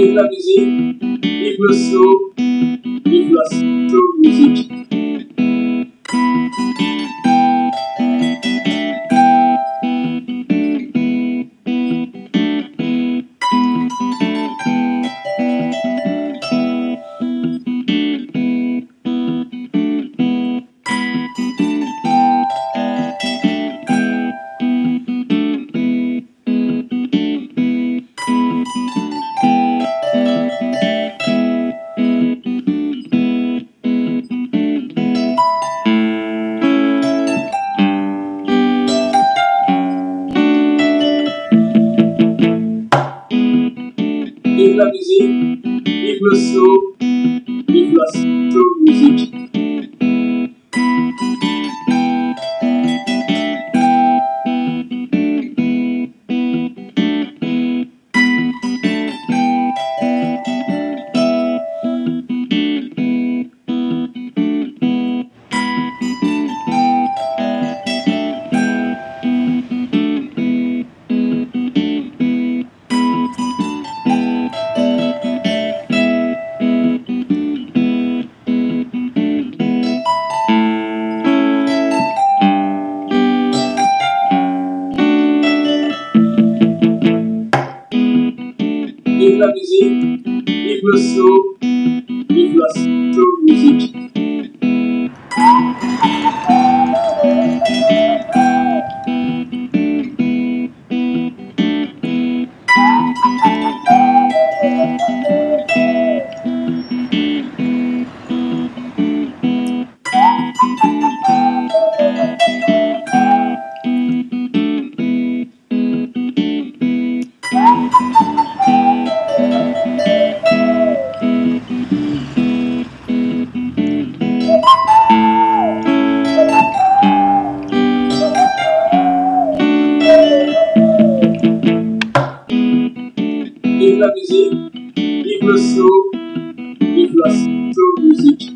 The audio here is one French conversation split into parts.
Vive la musique, vive le slow, vive la slow musique. Vive la musique, vive le slow, vive la musique. Le slow, vive la slow musique.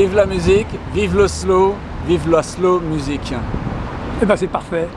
Vive la musique, vive le slow, vive la slow musique. Eh ben c'est parfait.